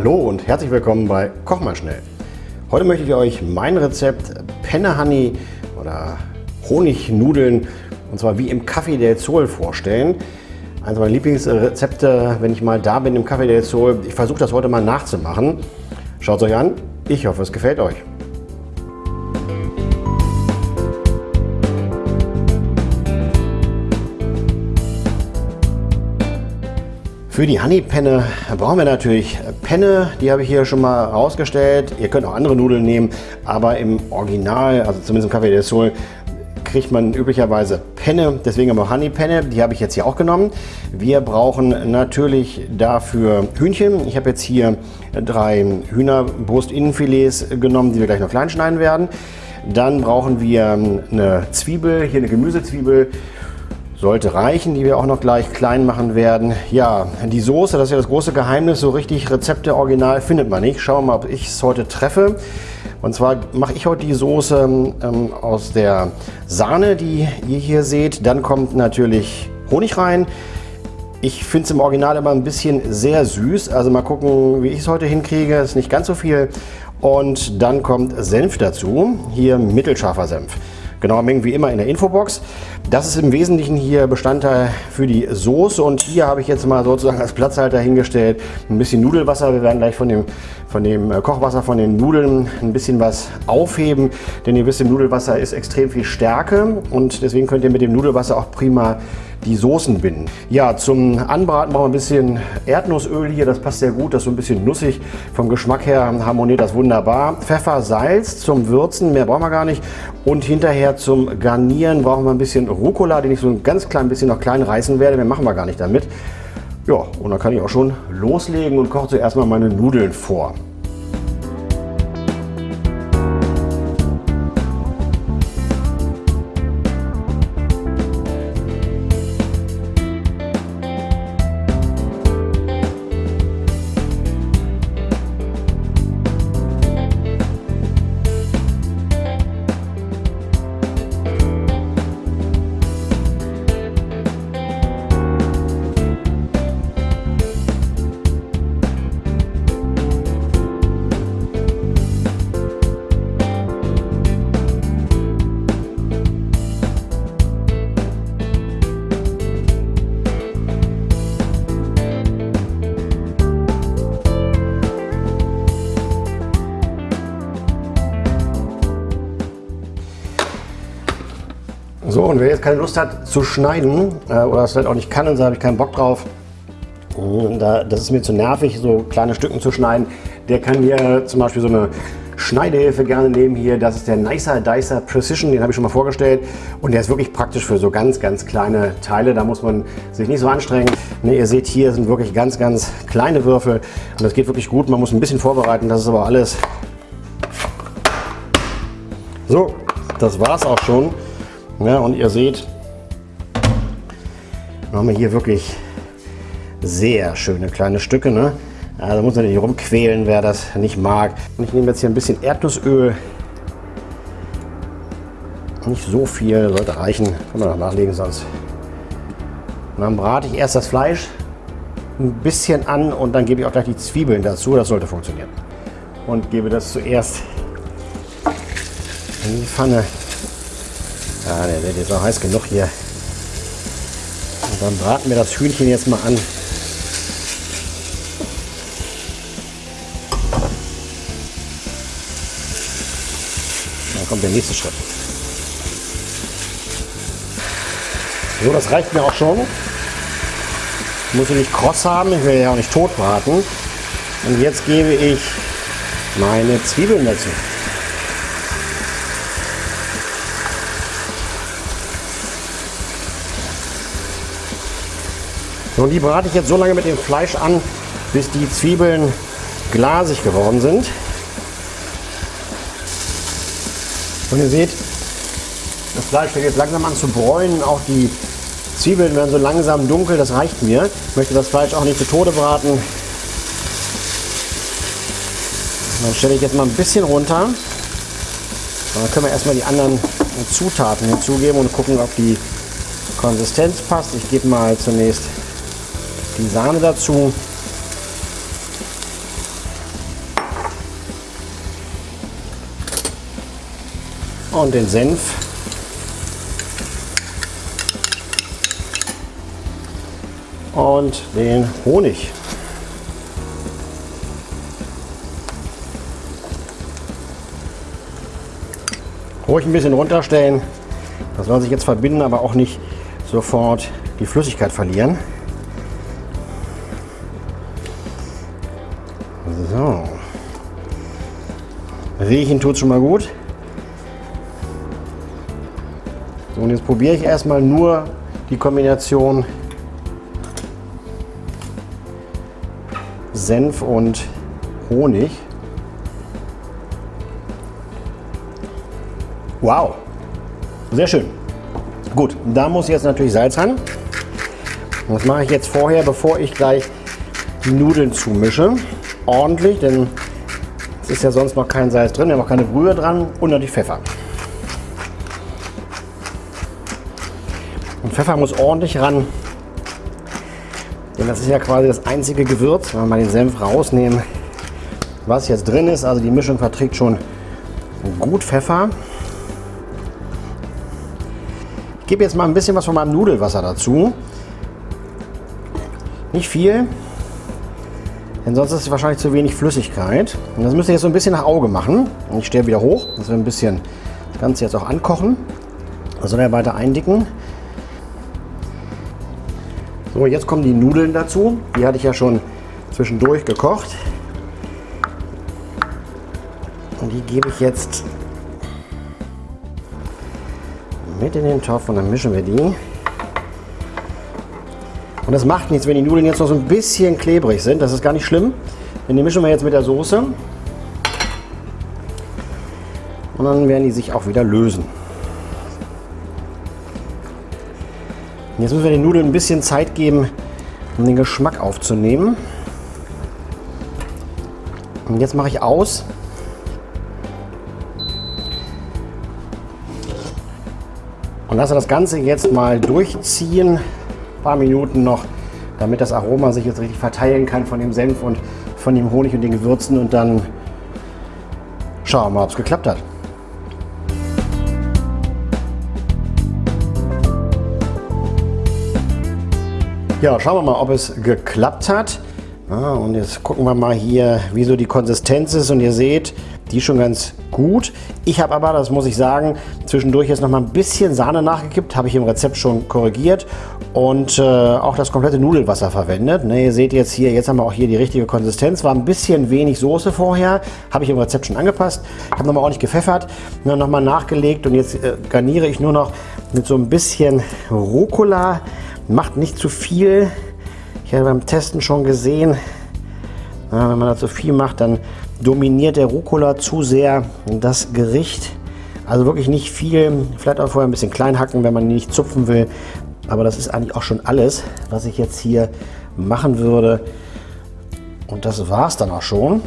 Hallo und herzlich willkommen bei Koch mal schnell. Heute möchte ich euch mein Rezept Penne Honey oder Honignudeln und zwar wie im Café del Sol vorstellen. Eines meiner Lieblingsrezepte, wenn ich mal da bin im Café del Sol. Ich versuche das heute mal nachzumachen. Schaut es euch an. Ich hoffe, es gefällt euch. Für die Honeypenne brauchen wir natürlich Penne, die habe ich hier schon mal rausgestellt. Ihr könnt auch andere Nudeln nehmen, aber im Original, also zumindest im Café del Sol, kriegt man üblicherweise Penne, deswegen haben wir Honeypenne, die habe ich jetzt hier auch genommen. Wir brauchen natürlich dafür Hühnchen. Ich habe jetzt hier drei Hühnerbrust-Innenfilets genommen, die wir gleich noch klein schneiden werden. Dann brauchen wir eine Zwiebel, hier eine Gemüsezwiebel sollte reichen, die wir auch noch gleich klein machen werden. Ja, die Soße, das ist ja das große Geheimnis, so richtig Rezepte original findet man nicht. Schauen wir mal, ob ich es heute treffe. Und zwar mache ich heute die Soße ähm, aus der Sahne, die ihr hier seht. Dann kommt natürlich Honig rein. Ich finde es im Original immer ein bisschen sehr süß. Also mal gucken, wie ich es heute hinkriege. Ist nicht ganz so viel. Und dann kommt Senf dazu. Hier mittelscharfer Senf. Genauer Mengen wie immer in der Infobox. Das ist im Wesentlichen hier Bestandteil für die Soße und hier habe ich jetzt mal sozusagen als Platzhalter hingestellt ein bisschen Nudelwasser. Wir werden gleich von dem, von dem äh, Kochwasser von den Nudeln ein bisschen was aufheben, denn ihr wisst, im Nudelwasser ist extrem viel Stärke und deswegen könnt ihr mit dem Nudelwasser auch prima die Soßen binden. Ja, zum Anbraten brauchen wir ein bisschen Erdnussöl hier, das passt sehr gut, das ist so ein bisschen nussig. Vom Geschmack her harmoniert das wunderbar. Pfeffer, Salz zum Würzen, mehr brauchen wir gar nicht. Und hinterher zum Garnieren brauchen wir ein bisschen Rucola, den ich so ein ganz klein bisschen noch klein reißen werde. Mehr machen wir gar nicht damit. Ja, und dann kann ich auch schon loslegen und koche zuerst mal meine Nudeln vor. Und wer jetzt keine Lust hat zu schneiden äh, oder das vielleicht auch nicht kann und so habe ich keinen Bock drauf, da, das ist mir zu nervig, so kleine Stücken zu schneiden, der kann hier zum Beispiel so eine Schneidehilfe gerne nehmen hier. Das ist der Nicer Dicer Precision, den habe ich schon mal vorgestellt. Und der ist wirklich praktisch für so ganz, ganz kleine Teile. Da muss man sich nicht so anstrengen. Ne, ihr seht hier sind wirklich ganz, ganz kleine Würfel. Und das geht wirklich gut. Man muss ein bisschen vorbereiten. Das ist aber alles. So, das war es auch schon. Ja, und ihr seht, wir haben hier wirklich sehr schöne kleine Stücke. Ne? Also muss man nicht rumquälen, wer das nicht mag. Und ich nehme jetzt hier ein bisschen Erdnussöl. Nicht so viel, sollte reichen. Kann man noch nachlegen sonst. Und dann brate ich erst das Fleisch ein bisschen an und dann gebe ich auch gleich die Zwiebeln dazu. Das sollte funktionieren. Und gebe das zuerst in die Pfanne. Ja, der wird jetzt auch heiß genug hier. Und dann braten wir das Hühnchen jetzt mal an. Dann kommt der nächste Schritt. So, das reicht mir auch schon. Muss ich nicht kross haben, ich will ja auch nicht tot braten. Und jetzt gebe ich meine Zwiebeln dazu. So, und die brate ich jetzt so lange mit dem Fleisch an, bis die Zwiebeln glasig geworden sind. Und ihr seht, das Fleisch fängt jetzt langsam an zu bräunen. Auch die Zwiebeln werden so langsam dunkel, das reicht mir. Ich möchte das Fleisch auch nicht zu Tode braten. Dann stelle ich jetzt mal ein bisschen runter. Dann können wir erstmal die anderen Zutaten hinzugeben und gucken, ob die Konsistenz passt. Ich gebe mal zunächst die Sahne dazu. Und den Senf. Und den Honig. Ruhig ein bisschen runterstellen. Das soll sich jetzt verbinden, aber auch nicht sofort die Flüssigkeit verlieren. So. Riechen tut schon mal gut. So, und jetzt probiere ich erstmal nur die Kombination Senf und Honig. Wow, sehr schön. Gut, da muss jetzt natürlich Salz ran. Das mache ich jetzt vorher, bevor ich gleich die Nudeln zumische. Ordentlich, denn es ist ja sonst noch kein Salz drin, wir haben auch keine Brühe dran und natürlich Pfeffer. Und Pfeffer muss ordentlich ran, denn das ist ja quasi das einzige Gewürz, wenn wir mal den Senf rausnehmen, was jetzt drin ist. Also die Mischung verträgt schon gut Pfeffer gebe jetzt mal ein bisschen was von meinem Nudelwasser dazu. Nicht viel, denn sonst ist es wahrscheinlich zu wenig Flüssigkeit. Und das müsst ihr jetzt so ein bisschen nach Auge machen. Und ich stehe wieder hoch, dass wir ein bisschen das Ganze jetzt auch ankochen. Das soll er weiter eindicken. So, jetzt kommen die Nudeln dazu. Die hatte ich ja schon zwischendurch gekocht. Und die gebe ich jetzt mit in den Topf und dann mischen wir die. Und das macht nichts, wenn die Nudeln jetzt noch so ein bisschen klebrig sind. Das ist gar nicht schlimm. Denn die mischen wir jetzt mit der Soße. Und dann werden die sich auch wieder lösen. Und jetzt müssen wir den Nudeln ein bisschen Zeit geben, um den Geschmack aufzunehmen. Und jetzt mache ich aus Und lasse das Ganze jetzt mal durchziehen, paar Minuten noch, damit das Aroma sich jetzt richtig verteilen kann von dem Senf und von dem Honig und den Gewürzen und dann schauen wir mal, ob es geklappt hat. Ja, schauen wir mal, ob es geklappt hat. Ah, und jetzt gucken wir mal hier, wie so die Konsistenz ist. Und ihr seht, die schon ganz gut. Ich habe aber, das muss ich sagen, zwischendurch jetzt noch mal ein bisschen Sahne nachgekippt, habe ich im Rezept schon korrigiert und äh, auch das komplette Nudelwasser verwendet. Ne, ihr seht jetzt hier, jetzt haben wir auch hier die richtige Konsistenz. War ein bisschen wenig Soße vorher, habe ich im Rezept schon angepasst. Habe nochmal ordentlich gepfeffert, nochmal nachgelegt und jetzt äh, garniere ich nur noch mit so ein bisschen Rucola. Macht nicht zu viel. Ich habe beim Testen schon gesehen, wenn man da zu viel macht, dann dominiert der Rucola zu sehr das Gericht. Also wirklich nicht viel, vielleicht auch vorher ein bisschen klein hacken, wenn man ihn nicht zupfen will. Aber das ist eigentlich auch schon alles, was ich jetzt hier machen würde. Und das war es dann auch schon.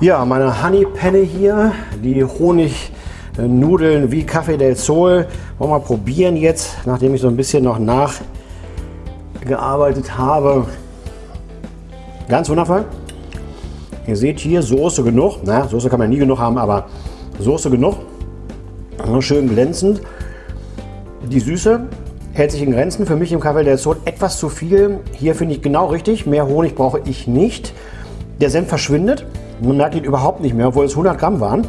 Ja, meine Honey Penne hier, die Honignudeln wie Café del Sol. Wollen wir mal probieren jetzt, nachdem ich so ein bisschen noch nachgearbeitet habe. Ganz wundervoll. Ihr seht hier Soße genug. Na, Soße kann man nie genug haben, aber Soße genug. Schön glänzend. Die Süße hält sich in Grenzen. Für mich im Café del Sol etwas zu viel. Hier finde ich genau richtig. Mehr Honig brauche ich nicht. Der Senf verschwindet. Man merkt ihn überhaupt nicht mehr, obwohl es 100 Gramm waren.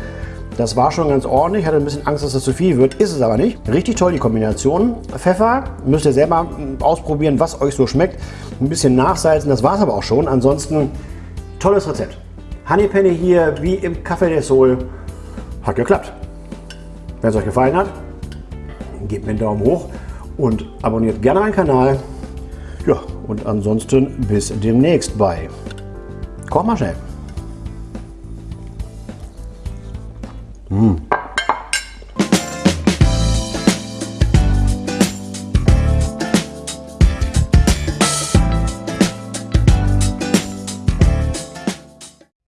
Das war schon ganz ordentlich. Ich hatte ein bisschen Angst, dass das zu viel wird. Ist es aber nicht. Richtig toll die Kombination. Pfeffer müsst ihr selber ausprobieren, was euch so schmeckt. Ein bisschen nachsalzen, das war es aber auch schon. Ansonsten tolles Rezept. Honeypenny hier wie im Café del Sol. Hat geklappt. Wenn es euch gefallen hat, gebt mir einen Daumen hoch und abonniert gerne meinen Kanal. Ja, und ansonsten bis demnächst bei Koch mal schnell. Mmh.